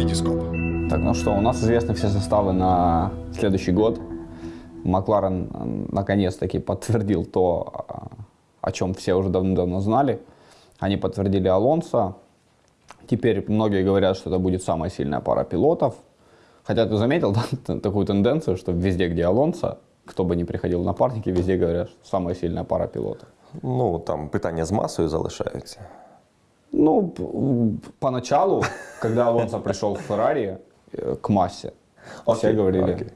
Витископ. Так, ну что, у нас известны все составы на следующий год. Макларен наконец-таки подтвердил то, а, о чем все уже давно-давно знали. Они подтвердили Алонсо. Теперь многие говорят, что это будет самая сильная пара пилотов. Хотя ты заметил да, такую тенденцию, что везде, где Алонсо, кто бы ни приходил в напарники, везде говорят, что самая сильная пара пилотов. Ну там питання з масою залишаються. Ну, поначалу, когда Алонсо пришел в Феррари э, к массе, все говорили.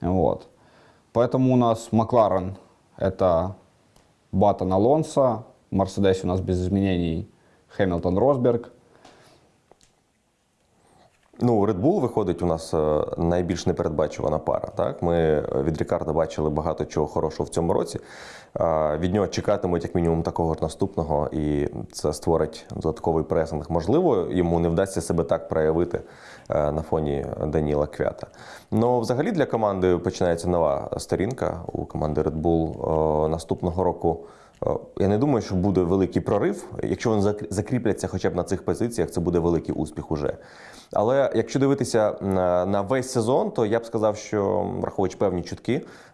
Вот. Поэтому у нас Макларен это Баттон Алонсо, в Мерседесе у нас без изменений Хэмилтон Росберг. Ну, Red Bull виходить у нас е, найбільш непередбачувана пара. Так? Ми від Рікарда бачили багато чого хорошого в цьому році. Е, Від нього чекатимуть як мінімум такого ж наступного, і це створить додатковий пресинг. Можливо, йому не вдасться себе так проявити е, на фоні Даніла Квята. Ну, взагалі для команди починається нова сторінка у команди Red Bull Е, наступного року. Е, Я не думаю, що буде великий прорив. Якщо вони зак- закріпляться хоча б на цих позиціях, це буде великий успіх уже. Але якщо дивитися на, весь сезон, то я б сказав, що враховуючи певні чутки,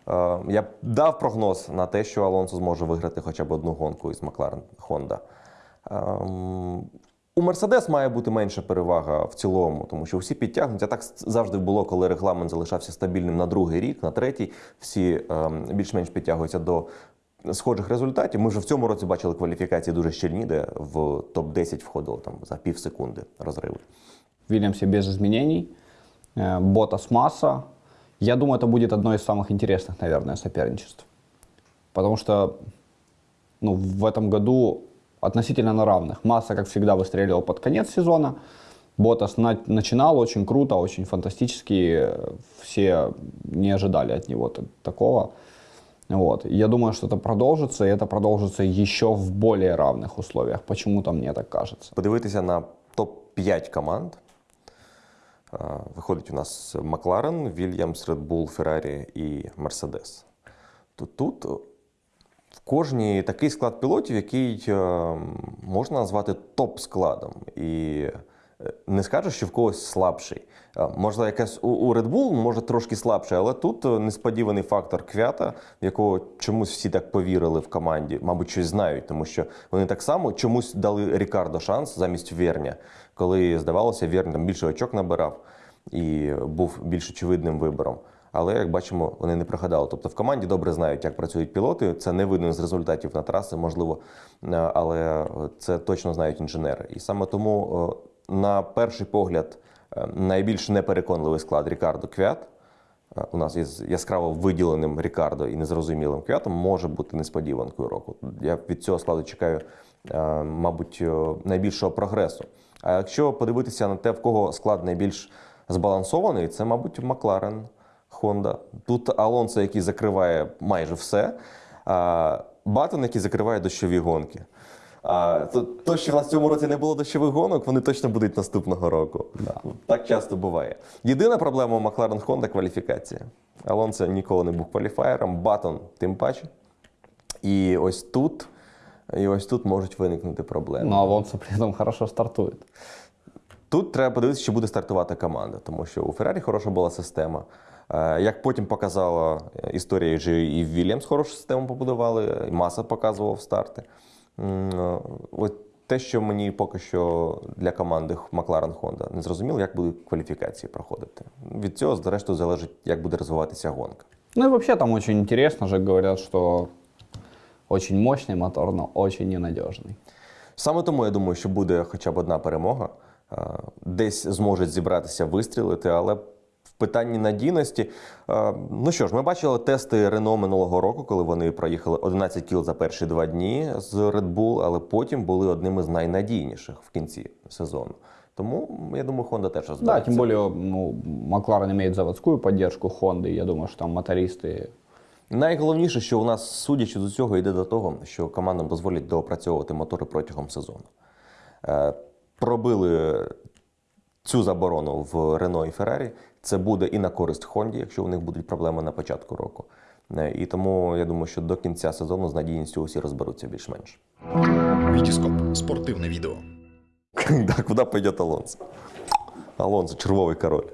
е, я б дав прогноз на те, що Алонсо зможе виграти хоча б одну гонку із Макларен Honda. Ем, У Мерседес має бути менша перевага в цілому, тому що всі підтягнуті. А так завжди було, коли регламент залишався стабільним на другий рік, на третій. Всі ем, більш-менш підтягуються до схожих результатів. Ми вже в цьому році бачили кваліфікації дуже щільні, де в топ-10 входило там за пів секунди розриви. В Вильямсе без изменений. Э, Ботас Масса. Я думаю, это будет одно из самых интересных, наверное, соперничеств. Потому что ну, в этом году относительно на равных. Масса, как всегда, выстреливал под конец сезона. Ботас на- начинал очень круто, очень фантастически. Э, Все не ожидали от него т- такого. Вот. И Я думаю, что это продолжится, и это продолжится еще в более равных условиях. Почему-то мне так кажется. Подивитися на топ-5 команд. Е, Виходить у нас Макларен, Вільямс, Red Bull, Феррарі і Мерседес. То тут е, в кожній такий склад пілотів, який е, можна назвати топ-складом. І е, не скажу, що в когось слабший. Е, Можливо, якась у, Red Bull може трошки слабший, але тут е, несподіваний фактор квята, в якого чомусь всі так повірили в команді, мабуть, щось знають, тому що вони так само чомусь дали Рікардо шанс замість Верня, коли здавалося, Верн там більше очок набирав і був більш очевидним вибором. Але як бачимо, вони не прогадали. Тобто в команді добре знають, як працюють пілоти. Це не видно з результатів на траси, можливо, е, але це точно знають інженери. І саме тому, е, на перший погляд, е, найбільш непереконливий склад Рікардо Квят. е, У нас із яскраво виділеним Рікардо і незрозумілим квятом може бути несподіванкою року. Я від цього складу чекаю, е, мабуть, найбільшого прогресу. А якщо подивитися на те, в кого склад найбільш збалансований, це, мабуть, Макларен, Honda. Тут Алонсо, який закриває майже все, а Баттон, який закриває дощові гонки. А, то, то, що в нас в цьому році не було дощових гонок, вони точно будуть наступного року. Так часто буває. Єдина проблема у Макларен Honda кваліфікація. Алонсо ніколи не був кваліфаєром, Баттон тим паче. І ось тут, і ось тут можуть виникнути проблеми. Но Алонсо при этом хорошо стартует. Тут треба подивитися, чи буде стартувати команда, тому що у Феррарі хороша була система. Е, Як потім показала історія, і в Вільямс хорошу систему побудували, і Маса показував старти. Е, От те, що мені поки що для команди Макларен Honda не зрозуміло, як будуть кваліфікації проходити. Від цього, зрештою, залежить, як буде розвиватися гонка. Ну и вообще там очень интересно же говорят, что очень мощный мотор, но очень ненадежный. Саме тому я думаю, що буде хоча б одна перемога. Е, Десь зможуть зібратися вистрілити, але питанні надійності. е, Ну що ж, ми бачили тести Рено минулого року, коли вони проїхали 11 кіл за перші два дні з Red Bull, але потім були одними з найнадійніших в кінці сезону. Тому я думаю, Honda теж Да, розбереться. тем более, ну, Макларен имеет заводскую поддержку Хонды. Я думаю, что там мотористы Найголовніше, що у нас, судячи з усього, йде до того, що командам дозволять доопрацьовувати мотори протягом сезону. Е, Пробили цю заборону в Рено і Феррарі. Це буде і на користь Хонді, якщо у них будуть проблеми на початку року. Е, І тому я думаю, що до кінця сезону з надійністю усі розберуться більш-менш. Вітіскоп спортивне відео. Так, куди пойде Алонсо? Алонсо, червовий король.